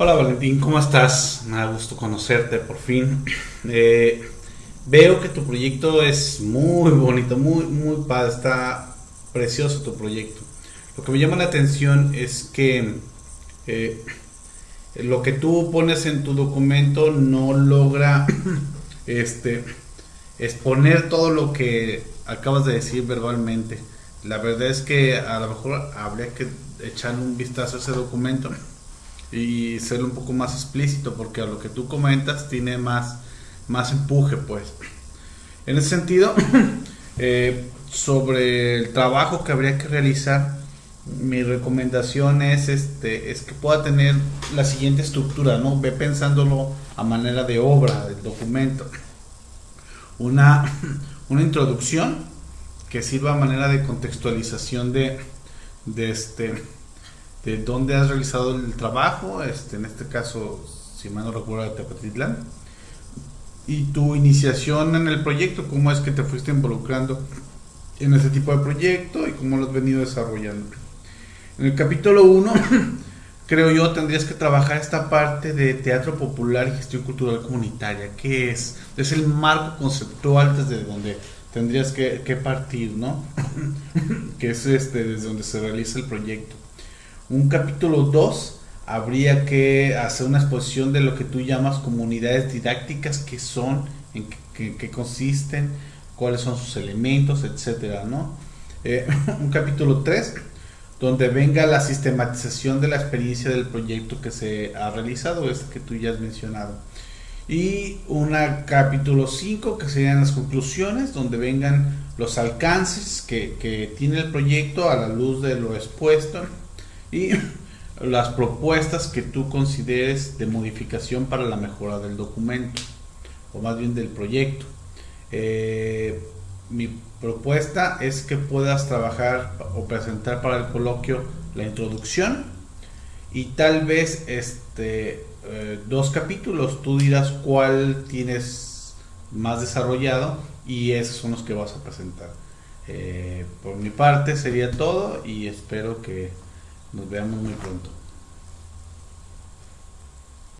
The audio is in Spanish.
Hola Valentín, ¿cómo estás? Me da gusto conocerte por fin. Eh, veo que tu proyecto es muy bonito, muy, muy padre, está precioso tu proyecto. Lo que me llama la atención es que eh, lo que tú pones en tu documento no logra este, exponer todo lo que acabas de decir verbalmente. La verdad es que a lo mejor habría que echar un vistazo a ese documento y ser un poco más explícito porque a lo que tú comentas tiene más, más empuje pues. En ese sentido, eh, sobre el trabajo que habría que realizar, mi recomendación es, este, es que pueda tener la siguiente estructura, ¿no? Ve pensándolo a manera de obra del documento. Una, una introducción que sirva a manera de contextualización de, de este, de dónde has realizado el trabajo, este, en este caso, si mal no recuerdo, de Tepatitlán, y tu iniciación en el proyecto, cómo es que te fuiste involucrando en ese tipo de proyecto y cómo lo has venido desarrollando. En el capítulo 1, creo yo, tendrías que trabajar esta parte de teatro popular y gestión cultural comunitaria, que es, es el marco conceptual desde donde tendrías que, que partir, ¿no? que es este, desde donde se realiza el proyecto un capítulo 2 habría que hacer una exposición de lo que tú llamas comunidades didácticas, que son, en qué, consisten, cuáles son sus elementos, etcétera, ¿no? Eh, un capítulo 3 donde venga la sistematización de la experiencia del proyecto que se ha realizado, este que tú ya has mencionado. Y un capítulo 5 que serían las conclusiones, donde vengan los alcances que, que tiene el proyecto a la luz de lo expuesto y las propuestas que tú consideres de modificación para la mejora del documento o más bien del proyecto. Eh, mi propuesta es que puedas trabajar o presentar para el coloquio la introducción y tal vez este eh, dos capítulos tú dirás cuál tienes más desarrollado y esos son los que vas a presentar eh, por mi parte sería todo y espero que nos veamos muy pronto.